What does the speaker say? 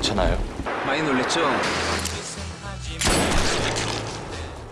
괜찮아요? 많이 놀랬죠?